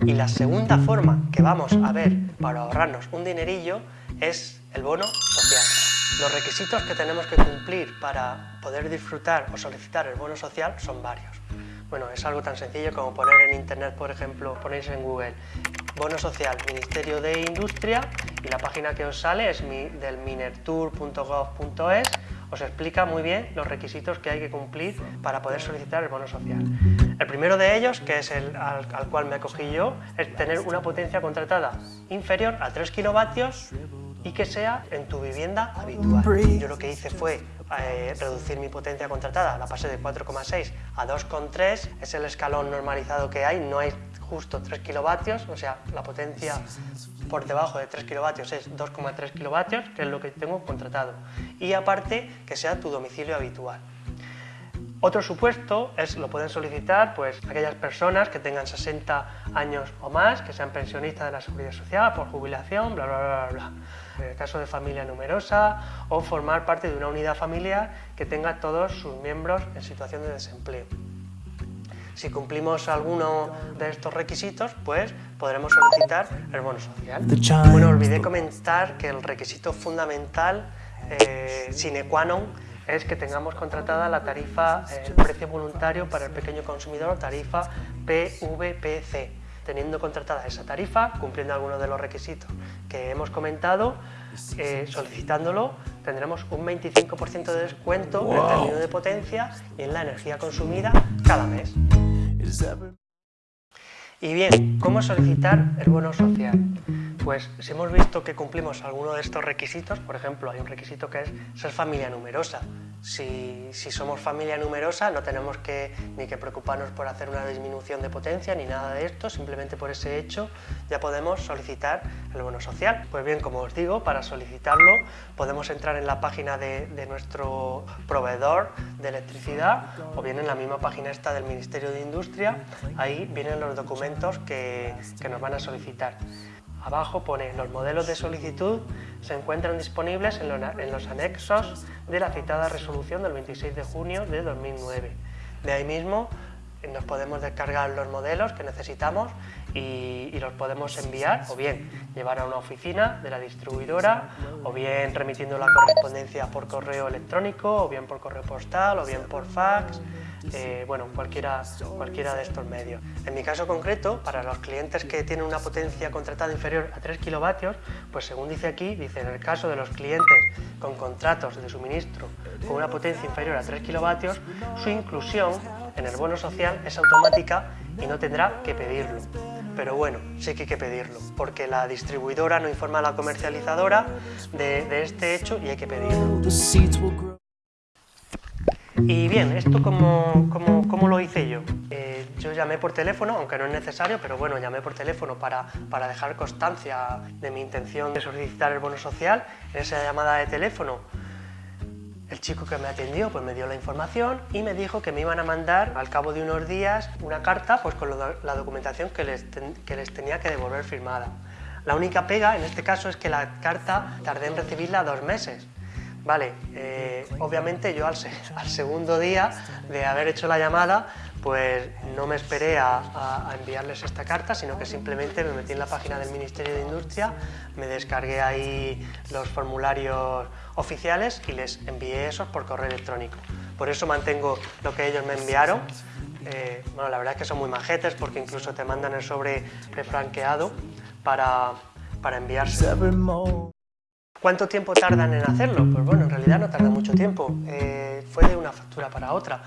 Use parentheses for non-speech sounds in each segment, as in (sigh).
Y la segunda forma que vamos a ver para ahorrarnos un dinerillo es el bono social. Los requisitos que tenemos que cumplir para poder disfrutar o solicitar el bono social son varios. Bueno, es algo tan sencillo como poner en internet, por ejemplo, ponéis en Google bono social Ministerio de Industria y la página que os sale es del minertour.gov.es os explica muy bien los requisitos que hay que cumplir para poder solicitar el bono social. El primero de ellos, que es el al, cual me acogí yo, es tener una potencia contratada inferior a 3 kilovatios y que sea en tu vivienda habitual. Yo lo que hice fue eh, reducir mi potencia contratada, la pasé de 4,6 a 2,3, es el escalón normalizado que hay, no hay justo 3 kilovatios, o sea, la potencia por debajo de 3 kilovatios es 2,3 kilovatios, que es lo que tengo contratado. Y aparte, que sea tu domicilio habitual. Otro supuesto es, lo pueden solicitar pues, aquellas personas que tengan 60 años o más, que sean pensionistas de la Seguridad Social por jubilación, bla, bla, bla, bla. En el caso de familia numerosa o formar parte de una unidad familiar que tenga todos sus miembros en situación de desempleo. Si cumplimos alguno de estos requisitos, pues podremos solicitar el bono social. Bueno, olvidé comentar que el requisito fundamental eh, sine qua non es que tengamos contratada la tarifa, el precio voluntario para el pequeño consumidor, tarifa PVPC. Teniendo contratada esa tarifa, cumpliendo algunos de los requisitos que hemos comentado, eh, solicitándolo, tendremos un 25% de descuento en el término de potencia y en la energía consumida cada mes. Y bien, ¿cómo solicitar el bono social? Pues si hemos visto que cumplimos alguno de estos requisitos, por ejemplo, hay un requisito que es ser familia numerosa. Si, somos familia numerosa no tenemos que, ni que preocuparnos por hacer una disminución de potencia ni nada de esto, simplemente por ese hecho ya podemos solicitar el bono social. Pues bien, como os digo, para solicitarlo podemos entrar en la página de, nuestro proveedor de electricidad o bien en la misma página esta del Ministerio de Industria, ahí vienen los documentos que, que nos van a solicitar. Abajo pone los modelos de solicitud se encuentran disponibles en los anexos de la citada resolución del 26 de junio de 2009. De ahí mismo eh, nos podemos descargar los modelos que necesitamos y, los podemos enviar o bien llevar a una oficina de la distribuidora o bien remitiendo la correspondencia por correo electrónico o bien por correo postal o bien por fax eh, bueno, cualquiera, cualquiera de estos medios. En mi caso concreto, para los clientes que tienen una potencia contratada inferior a 3 kilovatios, pues según dice aquí, dice en el caso de los clientes con contratos de suministro con una potencia inferior a 3 kilovatios, su inclusión en el bono social es automática y no tendrá que pedirlo. Pero bueno, sí que hay que pedirlo, porque la distribuidora no informa a la comercializadora de, de este hecho y hay que pedirlo. Y bien, ¿esto cómo, cómo, lo hice yo? Eh, yo llamé por teléfono, aunque no es necesario, pero bueno, llamé por teléfono para, para dejar constancia de mi intención de solicitar el bono social. En esa llamada de teléfono, el chico que me atendió pues me dio la información y me dijo que me iban a mandar al cabo de unos días una carta pues con la documentación que les, que les tenía que devolver firmada. La única pega en este caso es que la carta tardé en recibirla dos meses. Vale, eh, obviamente yo (laughs) al, segundo día de haber hecho la llamada, pues no me esperé a, enviarles esta carta, sino que simplemente me metí en la página del Ministerio de Industria, me descargué ahí los formularios oficiales y les envié esos por correo electrónico. Por eso mantengo lo que ellos me enviaron. Eh, bueno, la verdad es que son muy majetes porque incluso te mandan el sobre refranqueado para, para enviarse. ¿Cuánto tiempo tardan en hacerlo? Pues bueno, en realidad no tarda mucho tiempo, eh, fue de una factura para otra.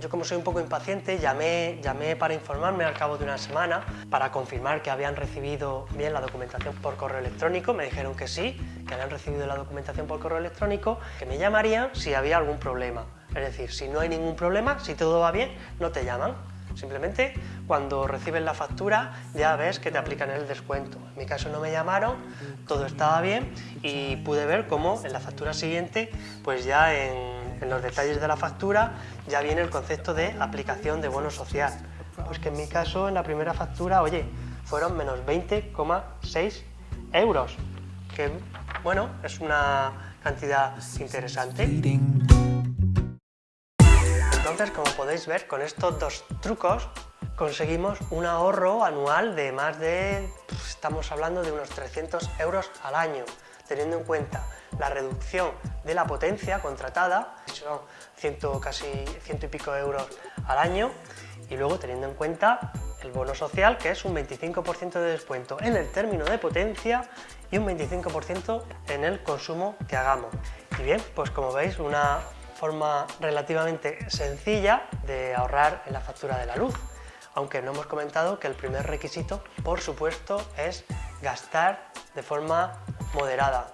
Yo como soy un poco impaciente, llamé, llamé para informarme al cabo de una semana para confirmar que habían recibido bien la documentación por correo electrónico. Me dijeron que sí, que habían recibido la documentación por correo electrónico, que me llamarían si había algún problema. Es decir, si no hay ningún problema, si todo va bien, no te llaman. Simplemente cuando recibes la factura ya ves que te aplican el descuento. En mi caso no me llamaron, todo estaba bien y pude ver cómo en la factura siguiente, pues ya en, los detalles de la factura ya viene el concepto de aplicación de bono social. Pues que en mi caso en la primera factura, oye, fueron menos 20,6 euros, que bueno, es una cantidad interesante. Entonces, como podéis ver, con estos dos trucos conseguimos un ahorro anual de más de, pues, estamos hablando de unos 300 euros al año, teniendo en cuenta la reducción de la potencia contratada, son ciento, casi ciento y pico euros al año, y luego teniendo en cuenta el bono social, que es un 25% de descuento en el término de potencia y un 25% en el consumo que hagamos. Y bien, pues como veis, una forma relativamente sencilla de ahorrar en la factura de la luz aunque no hemos comentado que el primer requisito, por supuesto, es gastar de forma moderada,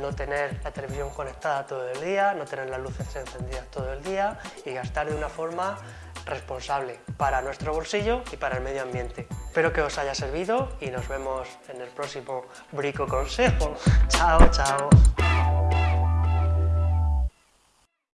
no tener la televisión conectada todo el día, no tener las luces encendidas todo el día y gastar de una forma responsable para nuestro bolsillo y para el medio ambiente. Espero que os haya servido y nos vemos en el próximo Brico Consejo. (laughs) chao, chao.